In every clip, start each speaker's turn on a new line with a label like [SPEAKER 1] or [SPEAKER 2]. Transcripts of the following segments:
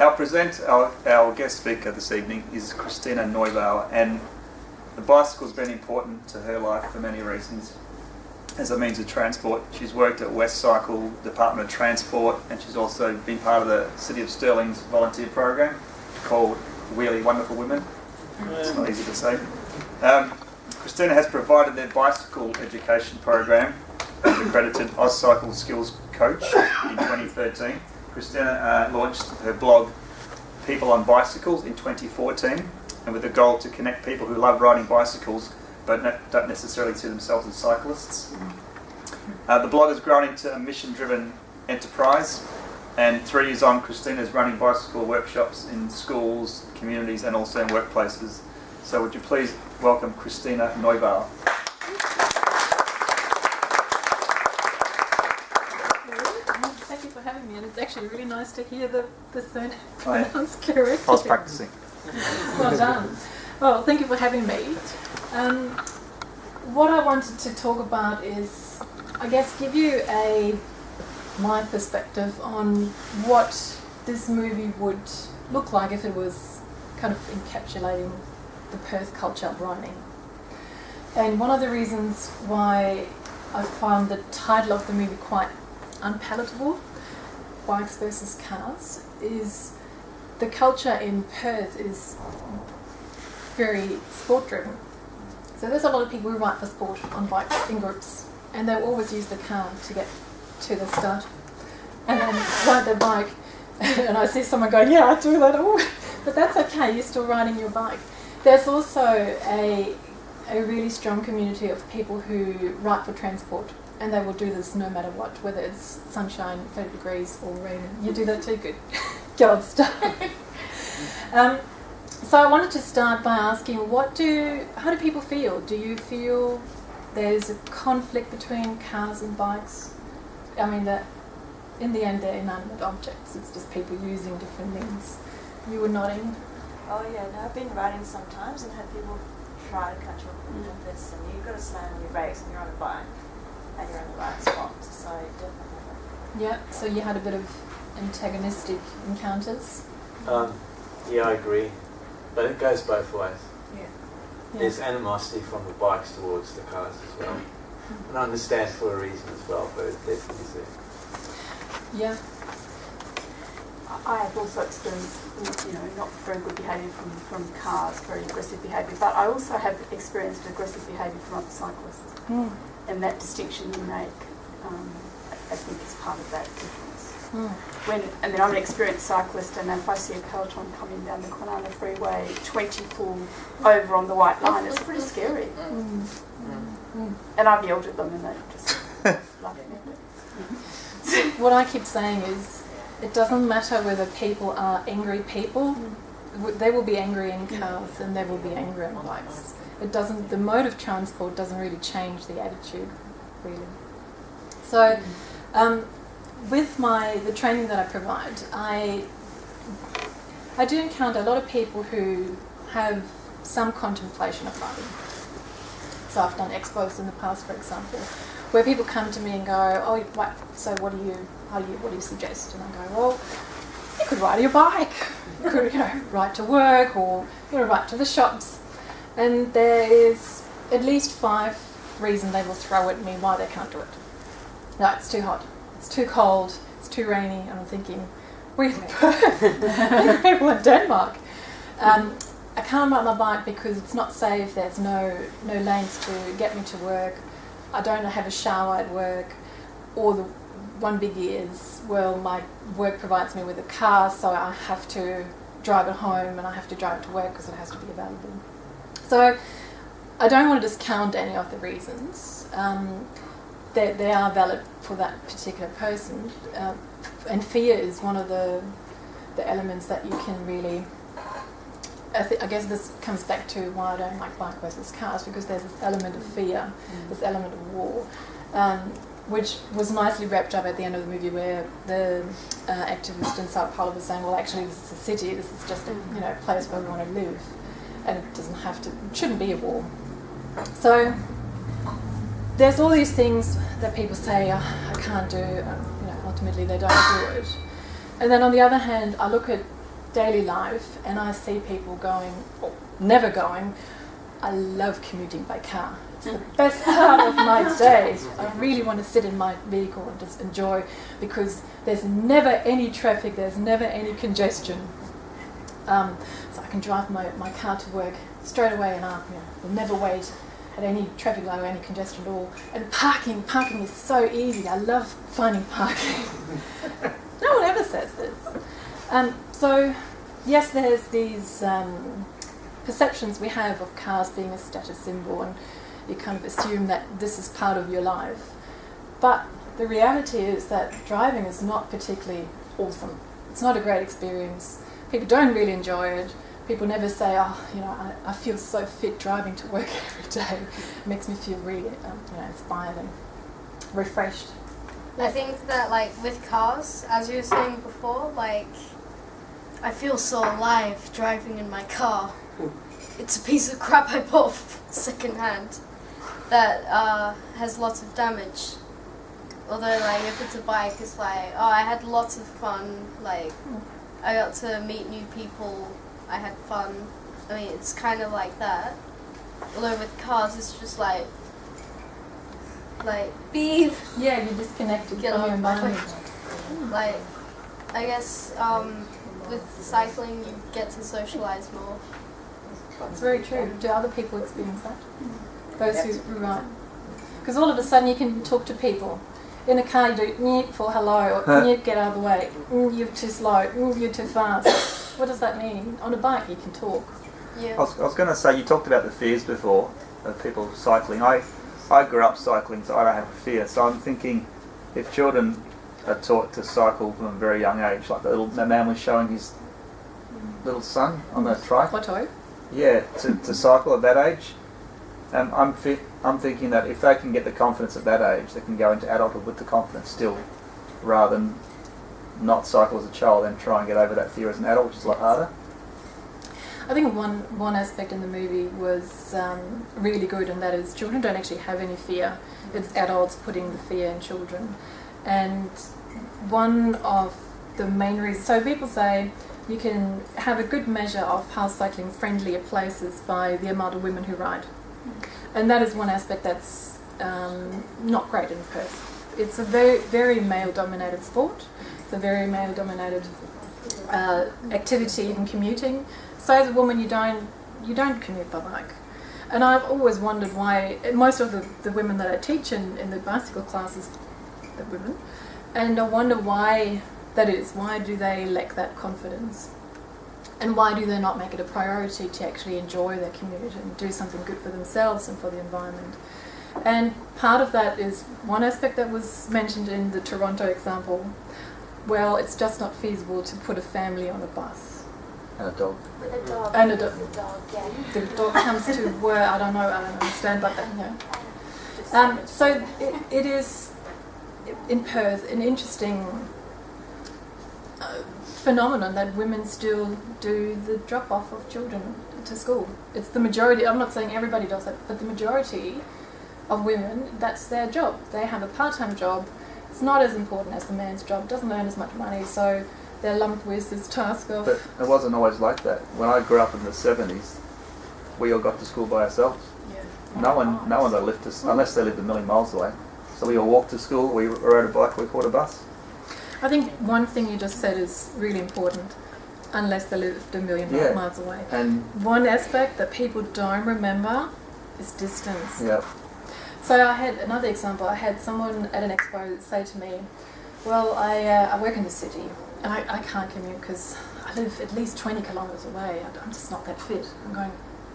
[SPEAKER 1] Our present, our, our guest speaker this evening is Christina Neubauer, and the bicycle's been important to her life for many reasons. As a means of transport, she's worked at West Cycle Department of Transport, and she's also been part of the City of Stirling's volunteer program called Wheelie Wonderful Women. It's not easy to say. Um, Christina has provided their bicycle education program as accredited AustCycle Skills Coach in 2013. Christina uh, launched her blog People on Bicycles in 2014 and with the goal to connect people who love riding bicycles but ne- don't necessarily see themselves as cyclists. Uh, the blog has grown into a mission driven enterprise and three years on, Christina is running bicycle workshops in schools, communities, and also in workplaces. So, would you please welcome Christina Neubauer?
[SPEAKER 2] Thank you for having me, and it's actually really nice to hear the, the surname
[SPEAKER 1] Oh, yeah.
[SPEAKER 2] pronounced correctly.
[SPEAKER 1] I was practicing.
[SPEAKER 2] Well done. Well, thank you for having me. Um, what I wanted to talk about is, I guess, give you a my perspective on what this movie would look like if it was kind of encapsulating the Perth culture of riding. And one of the reasons why I found the title of the movie quite unpalatable, bikes versus cars, is the culture in Perth is very sport driven. So there's a lot of people who ride for sport on bikes in groups, and they'll always use the car to get to the start, and then ride their bike. and I see someone going, "Yeah, I do that." Oh, but that's okay. You're still riding your bike. There's also a a really strong community of people who write for transport, and they will do this no matter what, whether it's sunshine, 30 degrees, or rain. You do that too, good. God start. um, so I wanted to start by asking, what do, how do people feel? Do you feel there's a conflict between cars and bikes? I mean, that in the end they're inanimate objects. It's just people using different means. You were nodding.
[SPEAKER 3] Oh yeah, no, I've been riding sometimes and had people try to catch up off with this and you've got to slam on your brakes and you're on a bike and you're in the right spot. So definitely.
[SPEAKER 2] Yeah. So you had a bit of antagonistic encounters.
[SPEAKER 4] Um, yeah, I agree. But it goes both ways.
[SPEAKER 3] Yeah.
[SPEAKER 2] Yeah.
[SPEAKER 4] There's animosity from the bikes towards the cars as well. And I understand for a reason as well, but it definitely is there.
[SPEAKER 2] Yeah.
[SPEAKER 5] I have also experienced, you know, not very good behaviour from, from cars, very aggressive behaviour, but I also have experienced aggressive behaviour from other cyclists.
[SPEAKER 2] Mm.
[SPEAKER 5] And that distinction you make, um, I think is part of that difference.
[SPEAKER 2] Mm.
[SPEAKER 5] When, and then I'm an experienced cyclist, and if I see a peloton coming down the Kwinana Freeway, 20 full over on the white line, it's pretty scary.
[SPEAKER 2] Mm. Mm.
[SPEAKER 5] And I've yelled at them, and they just laugh at me.
[SPEAKER 2] What I keep saying is, it doesn't matter whether people are angry people. They will be angry in cars and they will be angry on bikes. It doesn't. The mode of transport doesn't really change the attitude, really. So, um, with my the training that I provide, I I do encounter a lot of people who have some contemplation of riding. So I've done expos in the past, for example, where people come to me and go, "Oh, what, so what do you, how do you, what do you suggest?" And I go, "Well, you could ride your bike, you could, you know, ride to work or you know, ride to the shops." And there is at least five reasons they will throw at me why they can't do it. No, it's too hot, it's too cold, it's too rainy, and I'm thinking, we're in Perth, people in Denmark. Um, I can't ride my bike because it's not safe. There's no no lanes to get me to work. I don't have a shower at work. Or the one biggie is well, my work provides me with a car, so I have to drive it home and I have to drive it to work because it has to be available. So I don't want to discount any of the reasons. Um, they, they are valid for that particular person, uh, and fear is one of the the elements that you can really I, I guess this comes back to why I don't like bike versus cars because there's this element of fear, this element of war, um, which was nicely wrapped up at the end of the movie where the uh, activist in Sao Paulo was saying, well, actually, this is a city, this is just a you know place where we want to live, and it doesn't have to, it shouldn't be a war. So there's all these things that people say, oh, I can't do, um, you know, ultimately they don't do it. And then on the other hand, I look at daily life and I see people going, or never going, I love commuting by car. It's the best part of my day. I really want to sit in my vehicle and just enjoy because there's never any traffic, there's never any congestion. Um, so I can drive my, my car to work straight away and I you know, will never wait at any traffic light or any congestion at all. And parking, parking is so easy. I love finding parking. no one ever says this. Um, so, yes, there's these um, perceptions we have of cars being a status symbol, and you kind of assume that this is part of your life. But the reality is that driving is not particularly awesome. It's not a great experience. People don't really enjoy it. People never say, oh, you know, I, I feel so fit driving to work every day. It makes me feel really, um, you know, inspired and refreshed.
[SPEAKER 6] I think that like with cars, as you were saying before, like I feel so alive driving in my car. It's a piece of crap I bought second hand that uh, has lots of damage. Although like if it's a bike, it's like oh I had lots of fun. Like I got to meet new people. I had fun. I mean it's kind of like that. Although with cars, it's just like like beep
[SPEAKER 2] Yeah, you're disconnected
[SPEAKER 6] Get
[SPEAKER 2] from your environment.
[SPEAKER 6] like I guess um, with cycling you get to socialize more.
[SPEAKER 2] It's very true. Do other people experience that? Those who, who ride. Because all of a sudden you can talk to people. In a car you do "Nyeh" for hello or
[SPEAKER 1] Huh.
[SPEAKER 2] Get out of the way, "Mm, you're too slow, "Mm, you're too fast. what does that mean? On a bike you can talk.
[SPEAKER 6] Yeah.
[SPEAKER 1] I was, I was going to say, you talked about the fears before of people cycling. I, I grew up cycling, so I don't have a fear. So I'm thinking if children are taught to cycle from a very young age, like the little the man was showing his little son on the trike,
[SPEAKER 2] Plateau.
[SPEAKER 1] yeah, to, to cycle at that age, um, I'm, fi- I'm thinking that if they can get the confidence at that age, they can go into adulthood with the confidence still, rather than not cycle as a child and try and get over that fear as an adult, which is a lot harder.
[SPEAKER 2] I think one one aspect in the movie was um, really good, and that is children don't actually have any fear. It's adults putting the fear in children, and one of the main reasons. So people say you can have a good measure of how cycling friendly a place is by the amount of women who ride, and that is one aspect that's um, not great in Perth. It's a very very male dominated sport. It's a very male dominated uh, activity, even commuting. So as a woman, you don't you don't commute by bike. And I've always wondered why most of the, the women that I teach in, in the bicycle classes, the women, and I wonder why that is. Why do they lack that confidence? And why do they not make it a priority to actually enjoy their commute and do something good for themselves and for the environment? And part of that is one aspect that was mentioned in the Toronto example. Well, it's just not feasible to put a family on a bus.
[SPEAKER 1] And a dog.
[SPEAKER 3] With a dog.
[SPEAKER 2] And a
[SPEAKER 3] with
[SPEAKER 2] dog.
[SPEAKER 3] a dog, yeah.
[SPEAKER 2] The dog comes to where I don't know, I don't understand, but you know. Um, so it, it is in Perth an interesting phenomenon that women still do the drop off of children to school. It's the majority. I'm not saying everybody does it, but the majority of women that's their job. They have a part-time job. It's not as important as the man's job. Doesn't earn as much money, so they're lumped with this task of.
[SPEAKER 1] But it wasn't always like that. When I grew up in the 70s, we all got to school by ourselves. No one, no one that lived us unless they lived a million miles away. So we all walked to school. We rode a bike. We caught a bus.
[SPEAKER 2] I think one thing you just said is really important, unless they lived a million
[SPEAKER 1] Yeah.
[SPEAKER 2] miles away.
[SPEAKER 1] And
[SPEAKER 2] One aspect that people don't remember is distance.
[SPEAKER 1] yeah,
[SPEAKER 2] So I had another example. I had someone at an expo say to me, "Well, I, uh, I work in the city, and I, I can't commute because I live at least 20 kilometres away. I- I'm just not that fit." I'm going,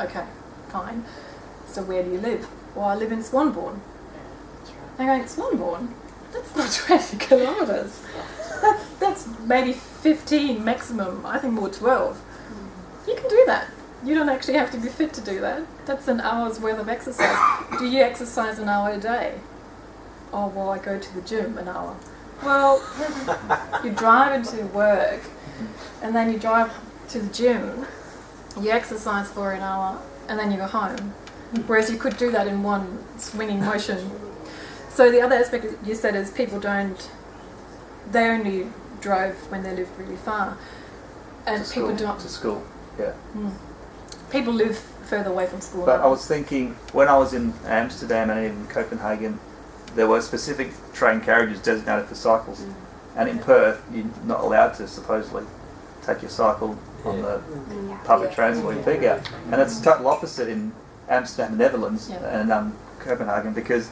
[SPEAKER 2] "Okay, fine. So where do you live?" "Well, I live in Swanbourne." I'm going, "Swanbourne? That's not 20 kilometres. That's that's maybe 15 maximum. I think more 12. You can do that. You don't actually have to be fit to do that. That's an hour's worth of exercise. Do you exercise an hour a day? Oh, well, I go to the gym an hour. Well, you drive into work and then you drive to the gym, you exercise for an hour, and then you go home. Whereas you could do that in one swinging motion. So the other aspect you said is people don't, they only drove when they lived really far. and
[SPEAKER 1] to
[SPEAKER 2] people
[SPEAKER 1] school,
[SPEAKER 2] don't.
[SPEAKER 1] to school. Yeah.
[SPEAKER 2] Mm. People live further away from school.
[SPEAKER 1] But
[SPEAKER 2] now.
[SPEAKER 1] I was thinking when I was in Amsterdam and even Copenhagen, there were specific train carriages designated for cycles,
[SPEAKER 2] Mm.
[SPEAKER 1] and in Perth, you're not allowed to supposedly take your cycle on the public transport in peak hour, and it's the total opposite in Amsterdam, Netherlands,
[SPEAKER 2] Yeah.
[SPEAKER 1] and um, Copenhagen because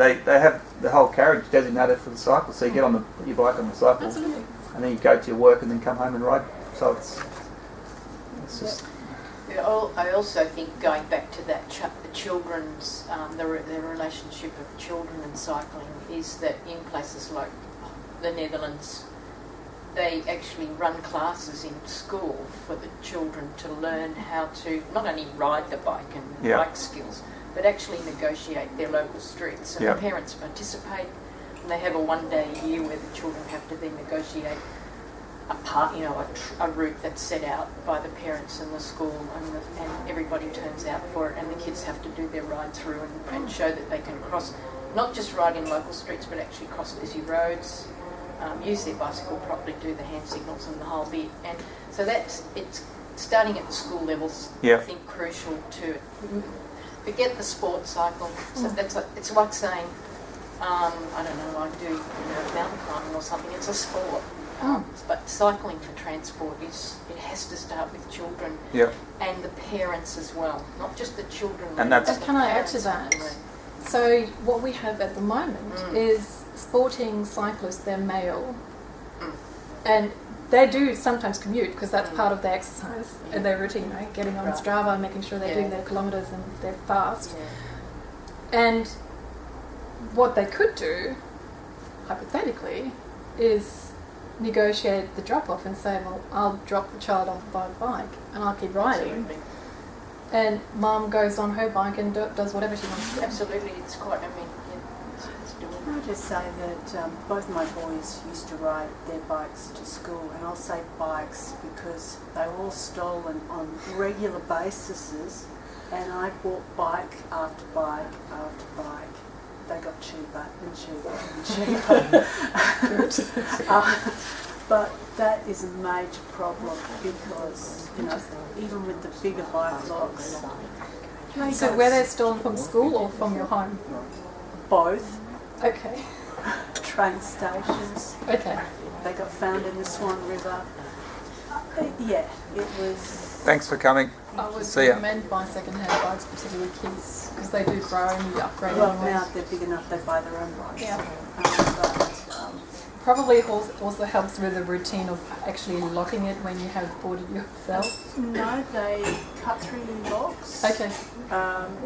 [SPEAKER 1] they they have the whole carriage designated for the cycle, so you get on the your bike on the cycle,
[SPEAKER 2] Absolutely.
[SPEAKER 1] and then you go to your work and then come home and ride. So it's it's just
[SPEAKER 7] Yeah, al- I also think going back to that ch- the children's um, the, re- the relationship of children and cycling is that in places like the Netherlands, they actually run classes in school for the children to learn how to not only ride the bike and
[SPEAKER 1] Yeah.
[SPEAKER 7] bike skills, but actually negotiate their local streets. And
[SPEAKER 1] Yeah.
[SPEAKER 7] the parents participate, and they have a one day a year where the children have to then negotiate a part, you know, a, tr- a route that's set out by the parents and the school, and, the, and everybody turns out for it, and the kids have to do their ride through and, and show that they can cross, not just ride in local streets, but actually cross busy roads, um, use their bicycle properly, do the hand signals and the whole bit. And so that's it's starting at the school levels.
[SPEAKER 1] Yeah.
[SPEAKER 7] I think crucial to forget the sport cycle. So that's like, it's like saying. Um, I don't know, I do you know, mountain climbing or something. It's a sport. Um, but cycling for transport is it has to start with children
[SPEAKER 1] yeah.
[SPEAKER 7] and the parents as well, not just the children.
[SPEAKER 1] And that's-
[SPEAKER 7] but
[SPEAKER 2] And
[SPEAKER 7] the
[SPEAKER 2] can I add to that? So what we have at the moment
[SPEAKER 7] Mm.
[SPEAKER 2] is sporting cyclists. They're male,
[SPEAKER 7] Mm.
[SPEAKER 2] and they do sometimes commute because that's part of their exercise and their routine. Right, getting on
[SPEAKER 7] Right.
[SPEAKER 2] Strava, making sure they're
[SPEAKER 7] Yeah.
[SPEAKER 2] doing their kilometers and they're fast.
[SPEAKER 7] Yeah.
[SPEAKER 2] And what they could do, hypothetically, is negotiate the drop off and say, well, I'll drop the child off by bike and I'll keep riding.
[SPEAKER 7] Absolutely.
[SPEAKER 2] And mum goes on her bike and do, does whatever she wants to do.
[SPEAKER 7] Absolutely, it's quite. I mean,
[SPEAKER 8] Can I just say that um, both my boys used to ride their bikes to school, and I'll say bikes because they were all stolen on regular bases, and I bought bike after bike after bike. They got cheaper and cheaper and cheaper. Uh, but that is a major problem because, you know, even with the bigger bike locks,
[SPEAKER 2] So
[SPEAKER 8] got
[SPEAKER 2] were they stolen from school or from your home?
[SPEAKER 8] both
[SPEAKER 2] Okay.
[SPEAKER 8] train stations.
[SPEAKER 2] Okay.
[SPEAKER 8] They got found in the Swan River. Uh, yeah, it was.
[SPEAKER 1] Thanks for coming.
[SPEAKER 2] I would
[SPEAKER 1] See ya.
[SPEAKER 2] recommend buying second-hand bikes, particularly kids, because they do grow and you upgrade
[SPEAKER 8] Well,
[SPEAKER 2] anyway.
[SPEAKER 8] now they're big enough, they buy their own bikes.
[SPEAKER 2] Yeah.
[SPEAKER 8] Um, but um,
[SPEAKER 2] Probably also also helps with the routine of actually locking it when you have bought it yourself.
[SPEAKER 8] no, they cut through locks.
[SPEAKER 2] Okay.
[SPEAKER 8] Um,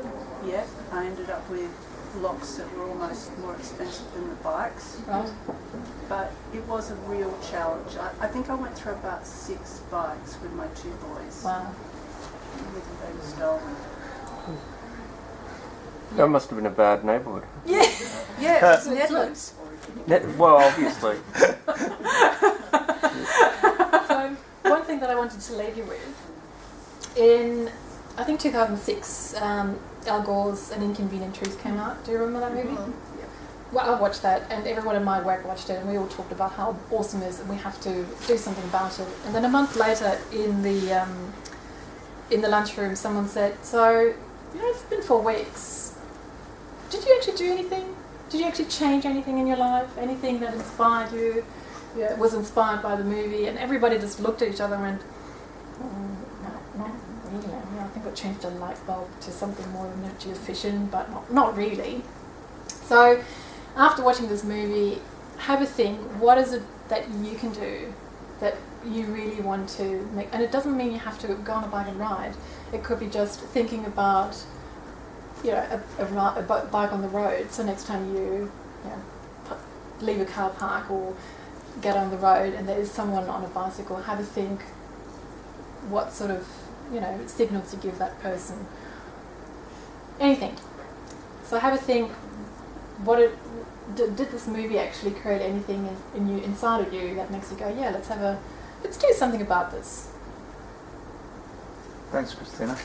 [SPEAKER 8] yeah, I ended up with locks that were almost more expensive than the bikes.
[SPEAKER 2] Right.
[SPEAKER 8] But it was a real challenge. I, I think I went through about six bikes with my two boys.
[SPEAKER 2] Wow.
[SPEAKER 8] With they were stolen.
[SPEAKER 9] That must have been a bad neighbourhood.
[SPEAKER 8] Yeah, it was Netherlands.
[SPEAKER 9] Ne- well, obviously.
[SPEAKER 2] so one thing that I wanted to leave you with, in I think 2006, um, Al Gore's An Inconvenient Truth came out. Do you remember that movie? Well, I watched that, and everyone in my work watched it, and we all talked about how awesome it is, and we have to do something about it. And then a month later, in the um, in the lunchroom, someone said, "So, you know, it's been four weeks. Did you actually do anything? Did you actually change anything in your life? Anything that inspired you? Yeah, was inspired by the movie?" And everybody just looked at each other and went, "Mm, "No, not really. I, think I changed a light bulb to something more energy efficient, but not, not really." So, after watching this movie, have a think. What is it that you can do that you really want to make? And it doesn't mean you have to go on a bike and ride. It could be just thinking about, you know, a, a, a bike on the road. So next time you, you know, leave a car park or get on the road and there is someone on a bicycle, have a think. What sort of, you know, signals you give that person? Anything. So have a think what it did, did this movie actually create anything in, in you inside of you that makes you go yeah let's have a let's do something about this
[SPEAKER 1] Thanks, Christina.